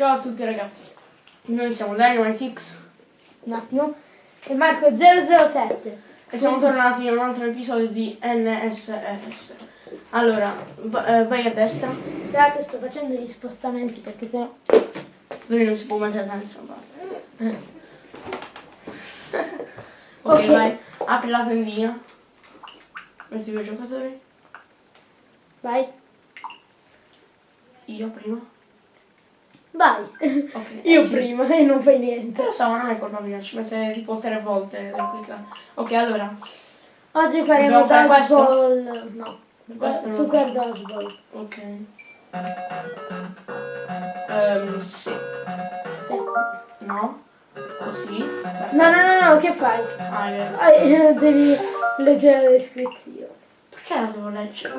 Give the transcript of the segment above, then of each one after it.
Ciao a tutti ragazzi, noi siamo Dynamite Un attimo. E Marco 007. e siamo tornati in un altro episodio di NSS. Allora, eh, vai a destra, Scusate, sto facendo gli spostamenti perché sennò. lui non si può mettere da nessuna parte. Ok, vai, apri la tendina, metti due giocatori, Vai. io prima. Vai. Ok, Io eh sì. prima e non fai niente. Lo so, ma non è colpa mia, ci mette tipo tre volte da cliccare. Ok, allora, Oggi faremo fare dodgeball. No. Questo no. Super dodgeball. ok. Ehm, sì. No? Così? No, no, no, no, che fai? Ah, è vero. Ah, eh, Devi leggere la descrizione. Perché la devo leggere?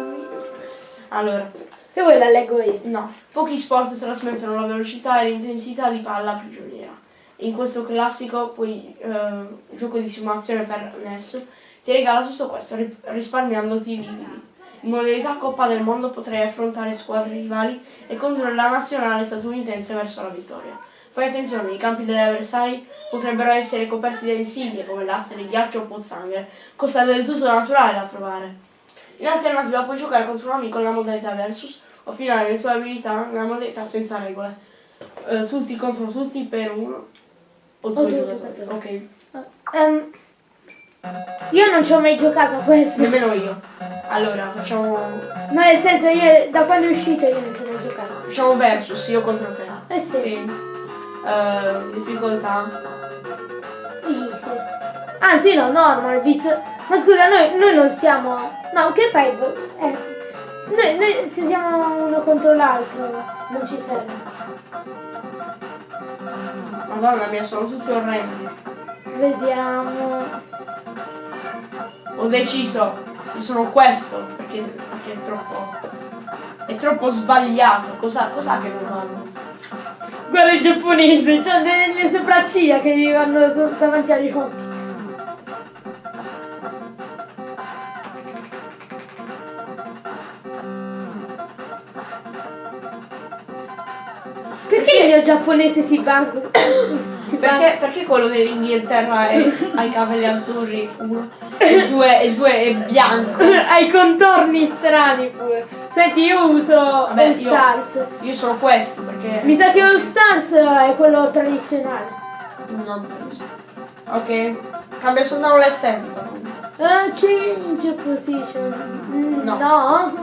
Allora, Se vuoi la leggo io. no. Pochi sport trasmettono la velocità e l'intensità di palla prigioniera. In questo classico, poi, eh, gioco di simulazione per NES, ti regala tutto questo ri- risparmiandoti i lividi. In modalità Coppa del Mondo potrai affrontare squadre rivali e condurre la nazionale statunitense verso la vittoria. Fai attenzione, i campi degli avversari potrebbero essere coperti da insidie come lastre, ghiaccio o pozzanghere, cosa del tutto naturale da trovare. In alternativa puoi giocare contro un amico nella modalità versus o affinare le tue abilità nella modalità senza regole. Eh, tutti contro tutti per uno o due due giocatori. giocatori. Ok, Ehm, io non ci ho mai giocato a questo. nemmeno io. Allora, facciamo, No, nel senso, io da quando è uscito io non ci ho mai giocato. facciamo versus, io contro te. Eh sì. Ok. Eh, difficoltà. Easy. Anzi no, normal, visto... Ma scusa, noi, noi non siamo... No, che fai? Eh, noi, noi se siamo uno contro l'altro non ci serve. Madonna mia, sono tutti orrendi. Vediamo... Ho deciso, io sono questo, perché, perché è troppo. È troppo sbagliato. Cosa, cos'ha che non vanno? Guarda i giapponesi, c'ho delle sopracciglia che gli vanno davanti agli occhi. Mio giapponese si bugga? Perché, perché quello dell'Inghilterra è, ha i capelli azzurri, uno, e due, e due è bianco. Ha i contorni strani pure. Senti, io uso Vabbè, All io- Stars. Io sono questo perché. Mi sa che All Stars è quello tradizionale. Non penso. Ok. Cambia soltanto l'estetica. Ah, change position. Mm, No. no.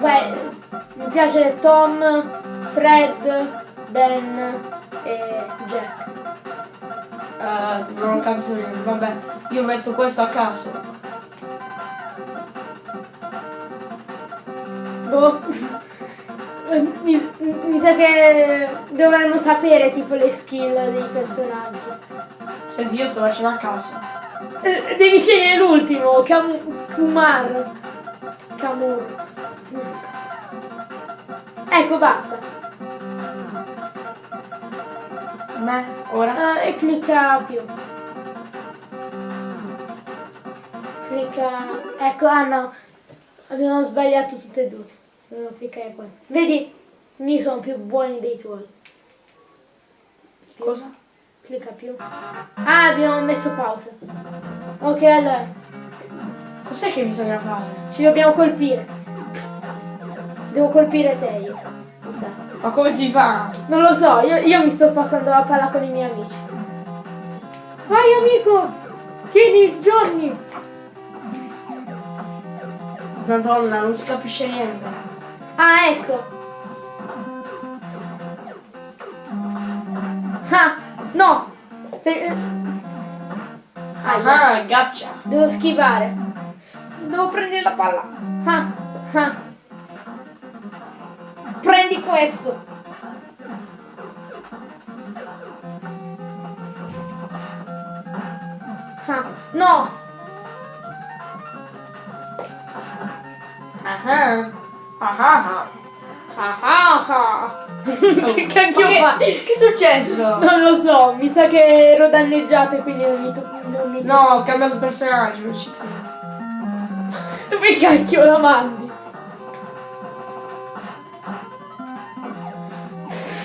Beh, mi piace Tom, Fred, Ben e Jack. Eh, non ho capito niente. Vabbè, io metto questo a caso. Boh. Mi, mi sa che dovremmo sapere tipo le skill dei personaggi. Senti, io sto facendo a caso. Eh, Devi scegliere l'ultimo, Kam- Kumar. Kamur. Ecco, basta. Me, ora. Ah, e clicca più. Clicca. Ecco, ah no. Abbiamo sbagliato tutte e due. Devo cliccare qua. Vedi? Mi sono più buoni dei tuoi. Cosa? Clicca più. Ah, abbiamo messo pausa. Ok, allora. Cos'è che bisogna fare? Ci dobbiamo colpire. Devo colpire te io. Mi sa. Ma come si fa? Non lo so, io, io mi sto passando la palla con i miei amici. Vai amico! Tieni Johnny! Madonna, non si capisce niente. Ah, ecco! Ah, no! Stai- Aia. Ah, gaccia. Devo schivare. Devo prendere la palla. Ah, ah. Questo. Ah, no! Ah ah. Ah ah. Ah, ah, ah. che cacchio che- fa? Che è successo? Non lo so, mi sa che ero danneggiato e quindi non mi, to- non mi No, ho cambiato personaggio, non ci credo. Dove cacchio la mandi?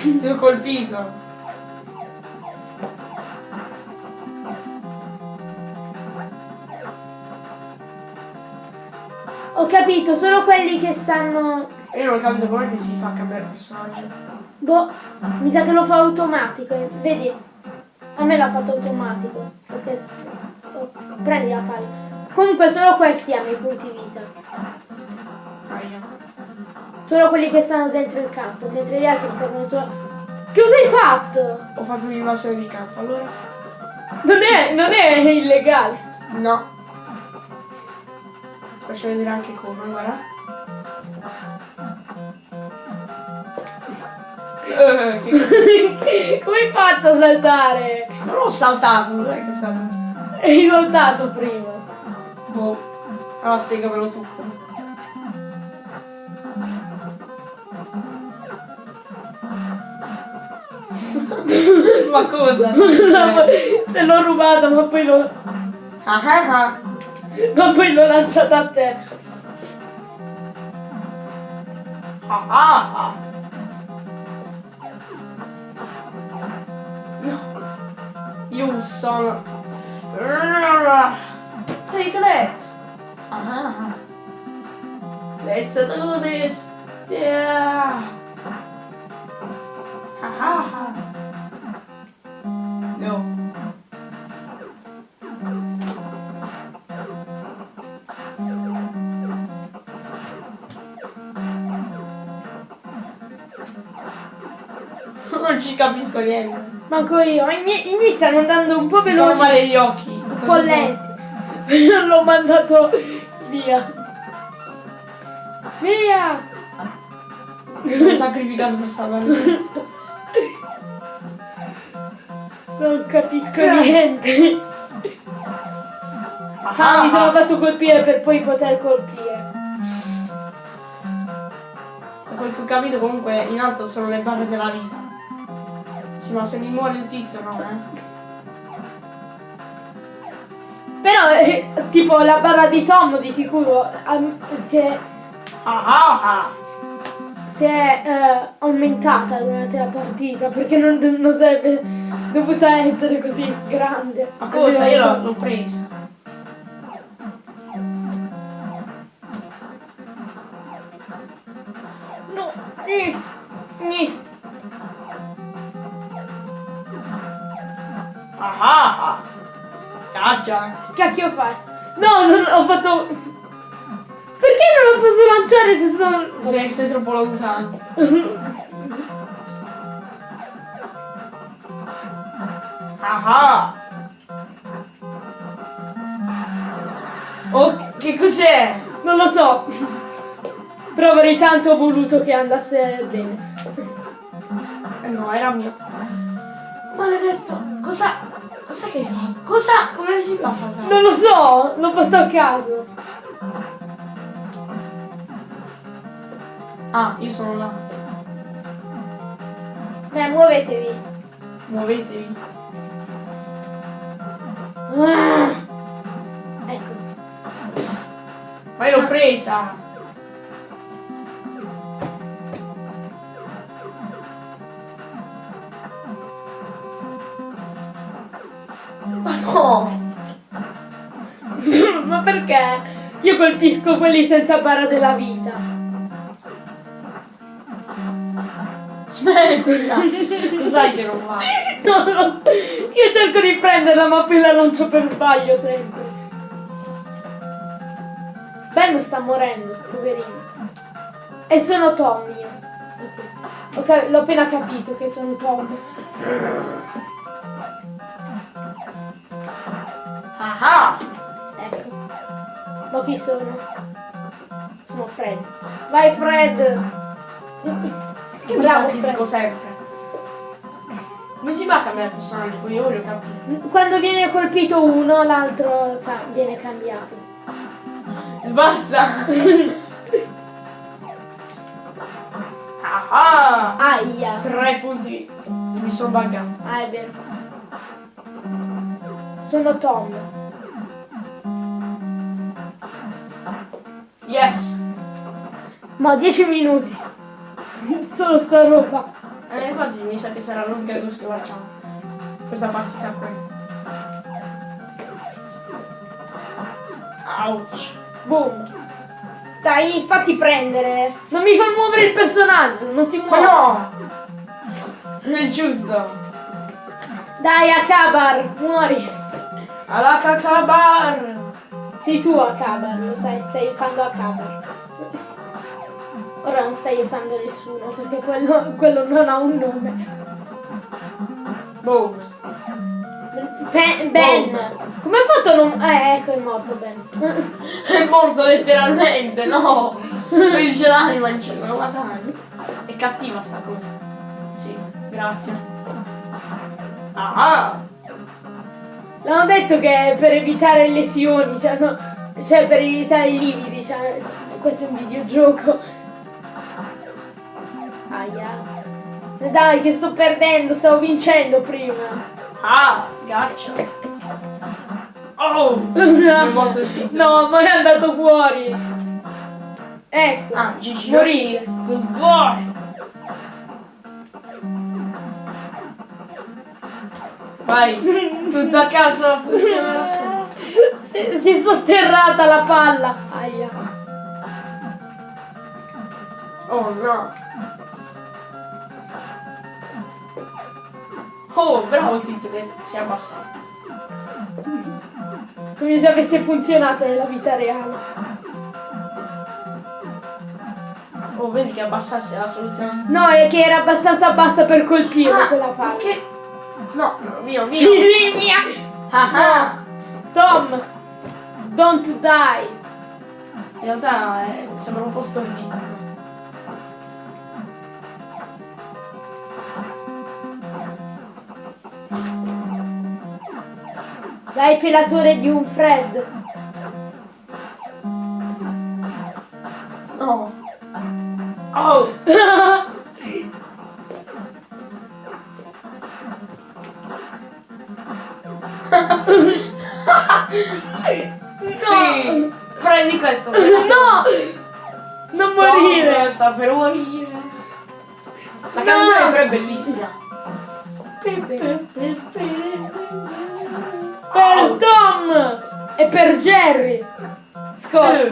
Ti ho colpito. Ho capito, solo quelli che stanno... Io non ho capito come che si fa cambiare personaggio. Boh, mi sa che lo fa automatico. Vedi? A me l'ha fatto automatico. Perché... oh, prendi la palla. Comunque solo questi hanno i punti vita. Aia. Solo quelli che stanno dentro il campo, mentre gli altri servono solo... Che cosa hai fatto? Ho fatto un'invasione di campo, allora? Non è, non è illegale. No. Faccio vedere anche come, guarda. Come hai fatto a saltare? Non l'ho saltato, non è che saltato. Hai saltato prima. Boh. Allora spiegamelo tu. Ma cosa? Se l'ho rubato ma poi l'ho... Ah ah ah. Ma poi l'ho lanciata a te. Ah ah ah. No. Io sono... Take that. Ah ah ah. Let's do this. Yeah. Ha ha. Ci capisco niente. Manco io. I miei, i miei stanno andando un po' Mi fanno veloci. male gli occhi. Un po' lenti. Non l'ho mandato via. Via! Mi sono sacrificato per salvare me. Non capisco niente. Ah, mi sono fatto colpire per poi poter colpire. Da quel che ho capito comunque in alto sono le barre della vita. Ma se mi muore il tizio no, eh. Però, eh, tipo, la barra di Tom di sicuro am- si è, Ah ah ah. si è, eh, aumentata durante la partita perché non, non sarebbe dovuta essere così grande. Ma cosa? Io l'ho presa. Caccia. Cacchio fai? No, non- ho fatto... Perché non lo posso lanciare se sono... Sei, sei troppo lontano. Ah. Oh, che cos'è? Non lo so. Però avrei tanto voluto che andasse bene. Eh no, era mio. Maledetto. Cosa? Cos'è che hai fatto? Cosa? Come si fa a saltare? Non lo so, l'ho fatto a caso. Ah, io sono là. Dai, muovetevi. Muovetevi. Ah. Ecco. Ma io l'ho presa. Perché? Io colpisco quelli senza barra della vita. Smettila! Cos'hai che non va? Non lo so. Io cerco di prenderla ma poi la lancio per sbaglio sempre. Ben sta morendo, poverino. E sono Tom io. Ok. Ho cap- L'ho appena capito che sono Tom. Ah ah! Ma chi sono? Sono Fred. Vai Fred! Che Bravo Fred. sempre. Come si fa a cambiare personaggio? Poi io voglio capire. Quando viene colpito uno, l'altro viene cambiato. Basta! ah ah! Aia! Tre punti. Mi sono buggato. Ah, è vero. Sono Tom. Yes! Ma 10 minuti. Solo sta roba. Eh, infatti mi sa che sarà l'unica cosa che facciamo. Questa partita qui. Ouch. Boom. Dai, fatti prendere. Non mi fa muovere il personaggio, non si Ma muove. no! Non è giusto. Dai, Akabar, muori. Alla cacabar! Sei tu Akabar, lo sai, stai usando Akabar. Ora non stai usando nessuno, perché quello, quello non ha un nome. Boom. Ben, ben. come hai fatto a non... Eh, ecco, è morto Ben. È morto letteralmente, no! Qui c'è l'anima in cielo, lo matare. È cattiva sta cosa. Sì, grazie. Ah! L'hanno detto che è per evitare lesioni, cioè, no, cioè per evitare i lividi, cioè, questo è un videogioco. Aia. Dai, che sto perdendo, stavo vincendo prima. Ah! Gotcha! Oh! No, ma è andato fuori. Ecco. Ah, Gigi. Morire. Good Vai, tutto a casa funzionerà sempre. Si, è sotterrata la palla. Aia. Oh no! Oh, bravo il tizio che si è abbassato. Come se avesse funzionato nella vita reale. Oh, vedi che abbassarsi è la soluzione. No, è che era abbastanza bassa per colpire quella palla. Che? No, no, mio, mio. Mia. Ah. Tom, don't die. In realtà eh, sembra un po' stordito. Dai pelatore di un Fred. No. Oh! Sì! Prendi questo! No! Non morire! Tom, sta per morire! La canzone però è bellissima! Per Tom! E per Jerry! Scott!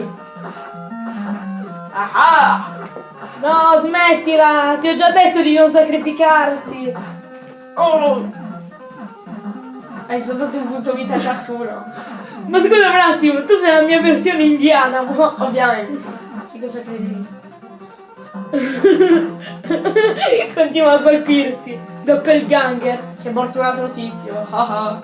Ah! No, smettila! Ti ho già detto di non sacrificarti! Oh! Hai soltanto un punto vita ciascuno. Ma scusa un attimo, tu sei la mia versione indiana. Ovviamente. Che cosa credi? Continua a colpirti. Doppelganger. È morto un altro tizio.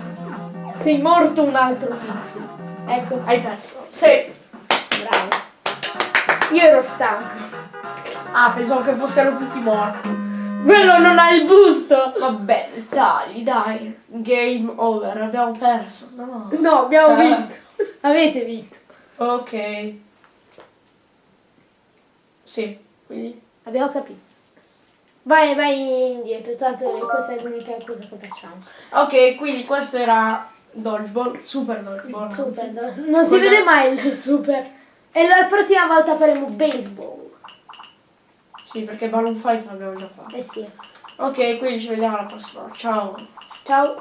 Sei morto un altro tizio. Ecco, Hai perso. Sì. bravo. Io ero stanco. Ah, pensavo che fossero tutti morti. Quello non ha il busto! Vabbè, dai, dai. Game over, abbiamo perso. No. No, abbiamo Eh. vinto. Avete vinto. Ok. Sì, quindi. Abbiamo capito. Vai, vai indietro, tanto questa è l'unica cosa che facciamo. Ok, quindi questo era Dodgeball, Super Dodgeball. Super, no? non si vede mai il super. E la prossima volta faremo baseball. Sì, perché Balloon 5 l'abbiamo già fatto. Eh sì. Ok, quindi ci vediamo alla prossima. Ciao. Ciao.